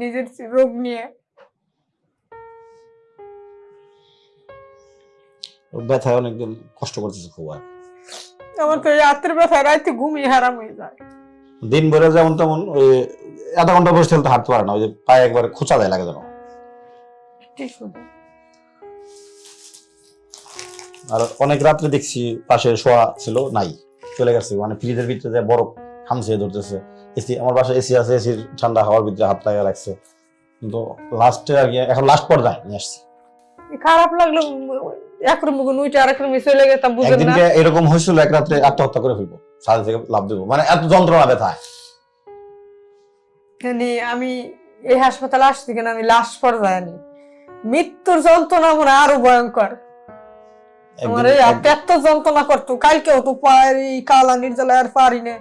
নিজের রোগ নিয়ে। ব্যথায় অনেকদিন কষ্ট করতেছে খুব আর। আমার তো রাতের ব্যথা রাতে ঘুমিয়ে হারাম হয়ে যায়। দিন ভরে যেমন তেমন ওই আধা ঘণ্টা বসে তো হাঁটতে পারে না ওই যে পায়ে একবার খোঁচা দেয় লাগে যেন। ঠিক আর অনেক রাত্রে দেখছি পাশে শোয়া ছিল নাই চলে গেছে মানে ফ্রিজের ভিতরে বরফ খামছে ধরতেছে। এসি আমার বাসায় এসি আছে এসির ঠান্ডা হাওয়ার ভিতরে হাত লাগা রাখছে। কিন্তু লাস্টে আর কি এখন লাস্ট পর্যায়ে নিয়ে আসছি। খারাপ লাগল এক রুম উইটা আরেক রুমে চলে গেতাম বুঝেন না। এরকম হয়েছিল এক রাত্রে আত্মহত্যা করে ফেলব সাথে থেকে লাভ দেবো। মানে এত যন্ত্রণা ব্যথায় মানে আমি এই হাসপাতালে আসছি কেন আমি লাশ পর্যায়ে মৃত্যুর যন্ত্রণা মনে হয় আরও ভয়ঙ্কর। আমার এই হাতে যন্ত্রণা করতো কালকেও তো এই কালা নির্জলা আর পারি না।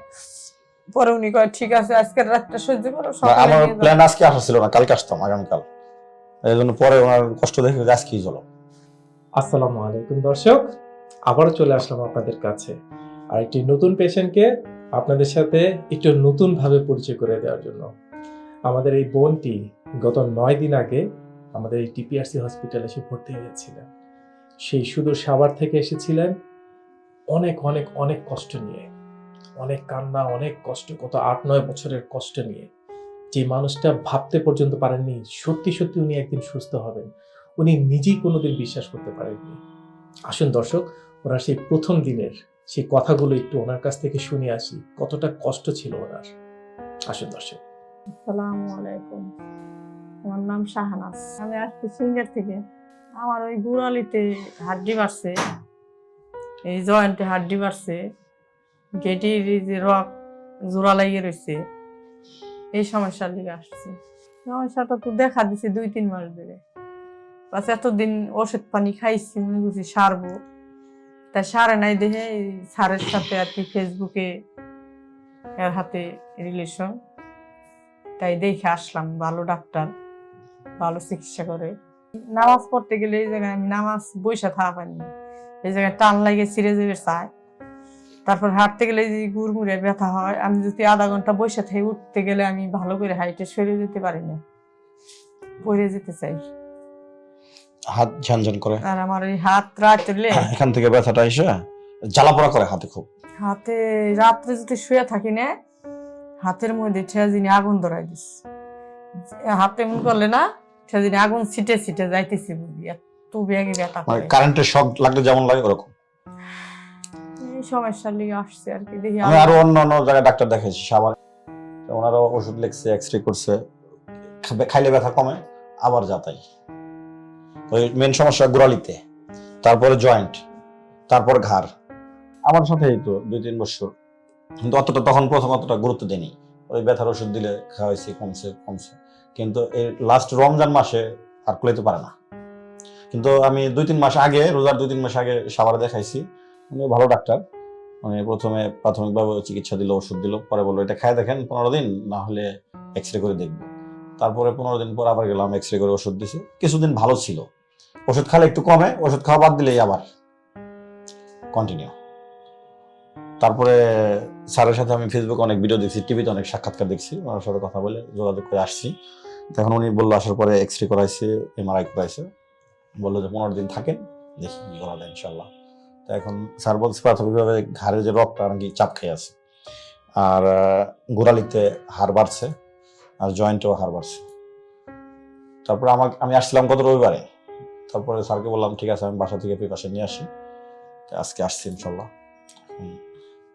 পরে উনি কয় ঠিক আছে আজকের রাতটা সহ্য করো আমার প্ল্যান আজকে আসা ছিল না কালকে আসতাম আগামীকাল। এই জন্য পরে ওনার কষ্ট দেখে আজকেই চলো। আসসালামু আলাইকুম দর্শক আবারও চলে আসলাম আপনাদের কাছে। আর একটি নতুন পেশেন্টকে আপনাদের সাথে একটু নতুন ভাবে পরিচয় করে দেওয়ার জন্য। আমাদের এই বোনটি গত নয় দিন আগে আমাদের এই টিপিআরসি হসপিটালে এসে ভর্তি হয়েছিলেন সেই সুদূর সাভার থেকে এসেছিলেন। অনেক অনেক অনেক কষ্ট নিয়ে। অনেক কান্না, অনেক কষ্ট, কত আট, নয় বছরের কষ্ট নিয়ে। যে মানুষটা ভাবতে পর্যন্ত পারেননি, সত্যি সত্যি উনি একদিন সুস্থ হবেন। উনি নিজেই কোনোদিন বিশ্বাস করতে পারেননি। আসুন দর্শক, ওনার সেই প্রথম দিনের সেই কথাগুলো একটু ওনার কাছ থেকে শুনে আসি, কতটা কষ্ট ছিল ওনার। আসুন দর্শক। আসসালামু আলাইকুম। আমার নাম শাহানাজ। আমি আসছি সিঙ্গার থেকে। আমার ওই গুড়ালিতে হাড্ডি বাড়ছে এই জয়েন্টে হাড্ডি বাড়ছে গেটির যে রক জোড়া লাগিয়ে রয়েছে এই সমস্যার দিকে আসছি। সমস্যাটা তো দেখা দিছে দুই, তিন মাস ধরে। বাস এতদিন ওষুধ পানি খাইছি, মনে করছি সারবো। তা সারে নাই দেখে এই স্যারের সাথে আর কি ফেসবুকে এর হাতে রিলেশন তাই দেখে আসলাম, ভালো ডাক্তার, ভালো চিকিৎসা করে। নামাজ পড়তে গেলে এই জায়গায় আমি নামাজ বৈশা থাকা পাইনি এই জায়গায় টান লাগে ছিঁড়ে যাবে চায়। তারপর হাঁটতে গেলে যে গুড়মুড়ে ব্যথা হয় আমি যদি আধা ঘণ্টা বসে থেকে উঠতে গেলে আমি ভালো করে হাইটে সরে যেতে পারি না পড়ে যেতে চাই। হাত ঝানঝান করে। আর আমার এই হাত রাত্রে এখান থেকে ব্যথাটা এসে জ্বালাপোড়া করে হাতে খুব। হাতে রাত্রে যদি শুয়ে থাকি না হাতের মধ্যে ঠেয়াজিনি আগুন ধরাই দিস হাতে এমন করলে না ঠেয়াজিনি আগুন ছিটে ছিটে যাইতেছে বুঝি এত ব্যাগে ব্যথা মানে করে। কারেন্টের শক লাগলে যেমন লাগে ওরকম। আসছে আর কি দেখি আমি আরও অন্য অন্য জায়গায় ডাক্তার দেখাইছি সাবার ওনারও ওষুধ লিখছে এক্স রে করছে খাইলে ব্যথা কমে আবার যাতাই ওই মেন সমস্যা গোড়ালিতে তারপরে জয়েন্ট তারপর ঘাড়। আমার সাথে তো দুই তিন বছর। কিন্তু অতটা তখন প্রথম অতটা গুরুত্ব দেয়নি। ওই ব্যথার ওষুধ দিলে খাওয়াইছি কমছে কমছে। কিন্তু এই লাস্ট রমজান মাসে আর কুলাইতে পারে না। কিন্তু আমি দুই তিন মাস আগে রোজার দুই তিন মাস আগে সাভারে দেখাইছি। উনি ভালো ডাক্তার। মানে প্রথমে প্রাথমিকভাবে চিকিৎসা দিল, ওষুধ দিল, পরে বলল, এটা খায় দেখেন পনেরো দিন, না হলে এক্স রে করে দেখব। তারপরে পনেরো দিন পর আবার গেলাম এক্স রে করে ওষুধ দিছে। কিছুদিন ভালো ছিল। ওষুধ খালে একটু কমে, ওষুধ খাওয়া বাদ দিলেই আবার কন্টিনিউ তারপরে স্যারের সাথে আমি ফেসবুকে অনেক ভিডিও দেখছি টিভিতে অনেক সাক্ষাৎকার দেখছি, ওনার সাথে কথা বলে যোগাযোগ করে আসছি। তখন উনি বলল, আসার পরে এক্স রে করাইছে এমআরআই করাইছে। বলল যে, পনেরো দিন থাকেন, দেখি কি করা যায় ইনশাল্লাহ। তো এখন স্যার বলছে প্রাথমিকভাবে ঘাড়ের যে রক্তটা নাকি চাপ খেয়ে আছে। আর গোড়ালিতে হার বাড়ছে আর জয়েন্টেও হার বাড়ছে। তারপরে আমাকে আমি আসছিলাম গত রবিবারে। তারপরে স্যারকে বললাম ঠিক আছে আমি বাসা থেকে প্রিপারেশন নিয়ে আসি। আজকে আসছি ইনশাল্লাহ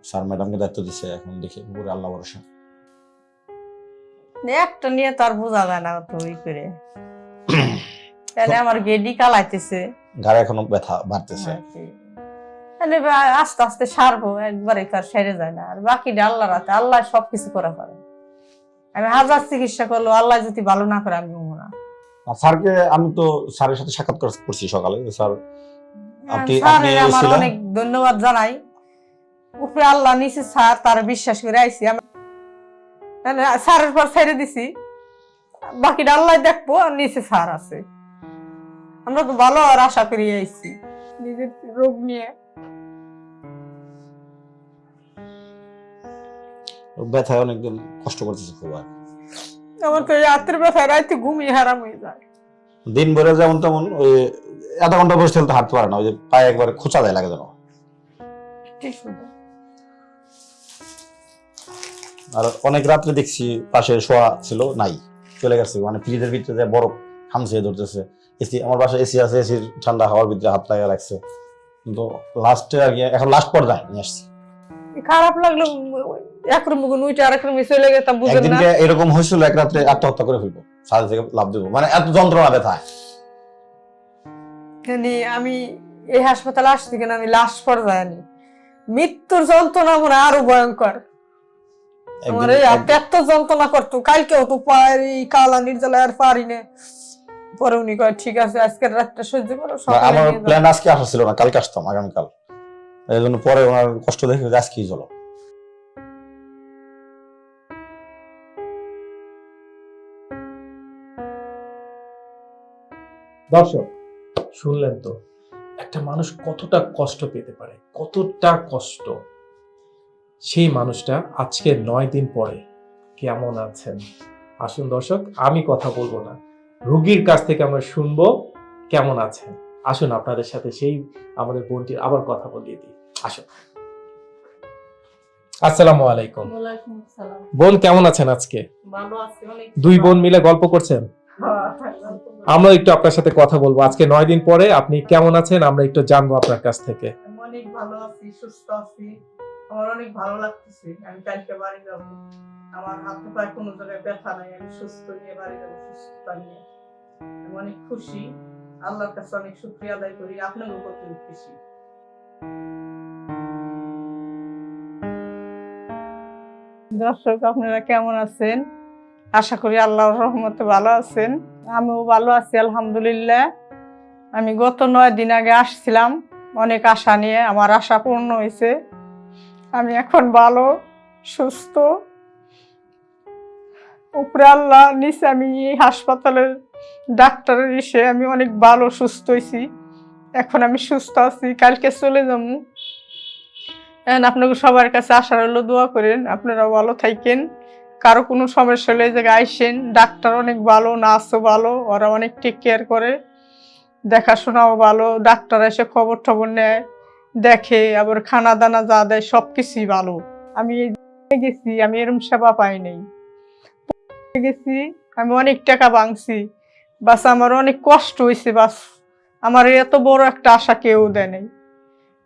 স্যার ম্যাডামকে দায়িত্ব দিচ্ছে এখন দেখি পুরো আল্লাহ ভরসা। একটা নিয়ে তার বোঝা যায় না তো ওই করে। তাহলে আমার গেডি কালাইতেছে। ঘাড়ে এখনও ব্যথা বাড়তেছে। তাহলে আস্তে আস্তে সারবো একবারে তার সেরে যায় না। আর বাকিটা আল্লাহ রাতে আল্লাহ সবকিছু করে পারে আমি হাজার চিকিৎসা করল আল্লাহ যদি ভালো না করে আমি না। স্যারকে আমি তো স্যারের সাথে সাক্ষাৎ করছি সকালে। স্যার আপনি- আমার অনেক ধন্যবাদ জানাই। উপরে আল্লাহ নিচে স্যার তার বিশ্বাস করে আইছি। আমি তাহলে স্যারের পর ছেড়ে দিছি। বাকিটা আল্লাহ দেখব আর নিচে স্যার আছে। আমরা তো ভালো আর আশা করি আইছি। নিজের রোগ নিয়ে ব্যথায় অনেকদিন কষ্ট করতেছে খুব আর। আমার তো এই রাত্রের ব্যথা রাইতে ঘুমিয়ে হারাম হয়ে যায়। দিন ভরে যেমন তেমন ওই আধা ঘণ্টা বসে তো হাঁটতে পারে না ওই যে পায়ে একবার খোঁচা দেয় লাগে যেন। ঠিক আর অনেক রাত্রে দেখছি পাশে শোয়া ছিল নাই চলে গেছে। মানে ফ্রিজের ভিতরে যে বরফ হামছে ধরতেছে। এসি আমার বাসায় এসি আছে এসির ঠান্ডা হাওয়ার ভিতরে হাত লাগিয়ে রাখছে। কিন্তু লাস্টে আর কি এখন লাস্ট পর্যায়ে নিয়ে আসছি। খারাপ লাগল এক রুম উইটা আরেক রুমে চলে গেতাম বুঝেন না? এরকম হয়েছিল এক রাত্রে আত্মহত্যা করে ফেলব সাথে থেকে লাভ দেবো। মানে এত যন্ত্রণা ব্যথায় জানি আমি এই হাসপাতালে আসছি কেন আমি লাশ পর্যায়ে মৃত্যুর যন্ত্রণা মনে আরও ভয়ঙ্কর। আমার এই হাতে যন্ত্রণা করতো কালকেও তো পায়ের এই কালা নির্জলায় আর পারি না। পরে উনি কয় ঠিক আছে আজকের রাতটা সহ্য করো আমার প্ল্যান আজকে আসা ছিল না কালকে আসতাম আগামীকাল। এই জন্য পরে ওনার কষ্ট দেখে আজকেই চলো। দর্শক শুনলেন তো একটা মানুষ কতটা কষ্ট পেতে পারে কতটা কষ্ট। সেই মানুষটা আজকে নয় দিন পরে কেমন আছেন? আসুন দর্শক আমি কথা বলব না। রুগীর কাছ থেকে আমরা শুনব কেমন আছেন। আসুন আপনাদের সাথে সেই আমাদের বোনটির আবার কথা বলিয়ে দিই। আসুন। আসসালামু আলাইকুম। বোন কেমন আছেন আজকে? দুই বোন মিলে গল্প করছেন? হ্যাঁ, আমরা একটু আপনার সাথে কথা বলব। আজকে নয় দিন পরে আপনি কেমন আছেন? আমরা একটু জানব আপনার কাছ থেকে। অনেক ভালো আছি, সুস্থ আছি। আমার অনেক ভালো লাগতেছে। আমি কালকে বাড়ি যাব। আমার হাতে পায়ে কোনো জায়গায় ব্যথা নাই। আমি সুস্থ নিয়ে বাড়ি নিয়ে। আমি অনেক খুশি। আল্লাহর কাছে অনেক শুক্রিয়া আদায় করি। আপনারও প্রতি খুশি? দর্শক, আপনারা কেমন আছেন? আশা করি আল্লাহর রহমতে ভালো আছেন। আমিও ভালো আছি, আলহামদুলিল্লাহ। আমি গত নয় দিন আগে আসছিলাম, অনেক আশা নিয়ে, আমার আশা পূর্ণ হয়েছে। আমি এখন ভালো, সুস্থ। উপরে আল্লাহ নিচে আমি এই হাসপাতালের ডাক্তারের এসে আমি অনেক ভালো, সুস্থ হয়েছি। এখন আমি সুস্থ আছি, কালকে চলে যাব। আপনাকে সবার কাছে আশা রইল দোয়া করেন আপনারা ভালো থাকেন। কারও কোনো সমস্যা হলে এই জায়গায় আইসেন ডাক্তার অনেক ভালো, নার্সও ভালো, ওরা অনেক টেক কেয়ার করে। দেখাশোনাও ভালো, ডাক্তার এসে খবর টবর নেয়, দেখে, আবার খানা দানা যা দেয় সব কিছুই ভালো। আমি গেছি, আমি এরম সেবা পাই নাই। গেছি, আমি অনেক টাকা ভাঙছি। বাস আমার অনেক কষ্ট হয়েছে বাস। আমার এত বড় একটা আশা কেউ দেয় নাই।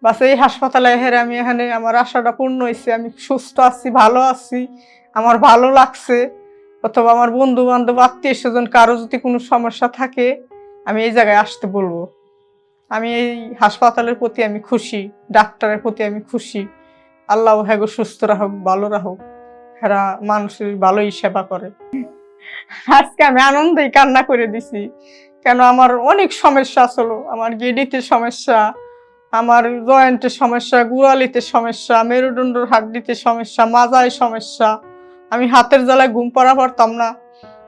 বাস এই হাসপাতালে হেরে আমি এখানে, আমার আশাটা পূর্ণ হয়েছে আমি সুস্থ আছি, ভালো আছি। আমার ভালো লাগছে, অথবা আমার বন্ধু বান্ধব আত্মীয় স্বজন কারও যদি কোনো সমস্যা থাকে, আমি এই জায়গায় আসতে বলব। আমি এই হাসপাতালের প্রতি আমি খুশি, ডাক্তারের প্রতি আমি খুশি। আল্লাহ হ্যাঁ সুস্থ রাখুক, ভালো রাখুক। এরা মানুষের ভালোই সেবা করে। আজকে আমি আনন্দেই কান্না করে দিছি। কেন আমার অনেক সমস্যা ছিল। আমার গেডিতে সমস্যা, আমার জয়েন্টের সমস্যা, গুড়ালিতে সমস্যা, মেরুদণ্ডর হাড্ডিতে সমস্যা, মাজায় সমস্যা। আমি হাতের জ্বালায় ঘুম পড়া পারতাম না।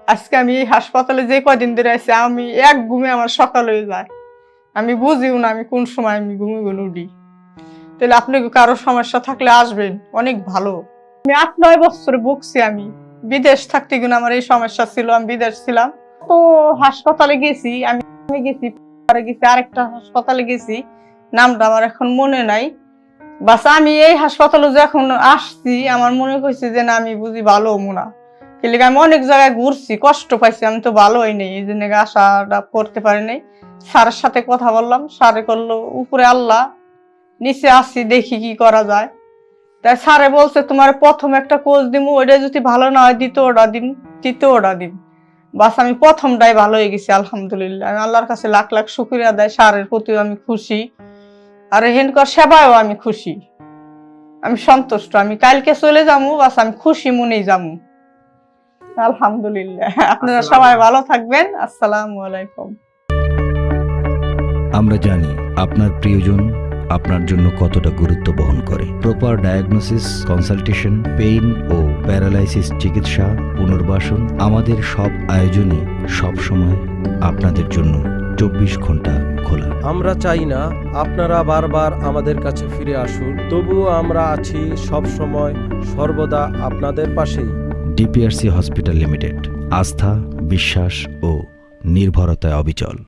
আজকে আমি এই হাসপাতালে যে কদিন ধরে আছি, আমি এক ঘুমে আমার সকাল হয়ে যায়। আমি বুঝিও না আমি কোন সময় আমি ঘুমে ঘুমে উঠি। তাহলে আপনি কারও সমস্যা থাকলে আসবেন? অনেক ভালো। আমি আট, নয় বছরে ভুগছি আমি। বিদেশ থাকতে কিন্তু আমার এই সমস্যা ছিল, আমি বিদেশ ছিলাম। তো হাসপাতালে গেছি, আমি গেছি গেছি, আরেকটা হাসপাতালে গেছি। নামটা আমার এখন মনে নাই। বাস, আমি এই হাসপাতালে যখন আসছি, আমার মনে হয়েছে যে না, আমি বুঝি ভালো মোনা কিন্তু আমি অনেক জায়গায় ঘুরছি, কষ্ট পাইছি, আমি তো ভালো হই নাই। এই জন্য আশাটা করতে পারি নাই। স্যারের সাথে কথা বললাম, স্যারে করল, উপরে আল্লাহ, নিচে আসছি দেখি কি করা যায়। তাই স্যারে বলছে, তোমার প্রথম একটা কোচ দিমু, ওইটা যদি ভালো না হয়, দ্বিতীয় ওটা দিন তৃতীয় ওটা দিন বাস, আমি প্রথমটাই ভালো হয়ে গেছি, আলহামদুলিল্লাহ। আমি আল্লাহর কাছে লাখ লাখ শুক্রিয়া দেয় স্যারের প্রতিও আমি খুশি। আর হেনকর সেবায়ও আমি খুশি। আমি সন্তুষ্ট আমি কালকে চলে যাব বাস আমি খুশি মনেই যাব আলহামদুলিল্লাহ। আপনারা সবাই ভালো থাকবেন। আসসালামু আলাইকুম। আমরা জানি আপনার প্রিয়জন আপনার জন্য কতটা গুরুত্ব বহন করে। প্রপার ডায়াগনোসিস কনসালটেশন পেইন ও প্যারালাইসিস চিকিৎসা পুনর্বাসন আমাদের সব আয়োজনে সব সময় আপনাদের জন্য চব্বিশ ঘণ্টা খোলা আমরা চাই না আপনারা বারবার আমাদের কাছে ফিরে আসুন, তবুও আমরা আছি সব সময় সর্বদা আপনাদের পাশেই। ডিপিআরসি হসপিটাল লিমিটেড, আস্থা, বিশ্বাস ও নির্ভরতায় অবিচল।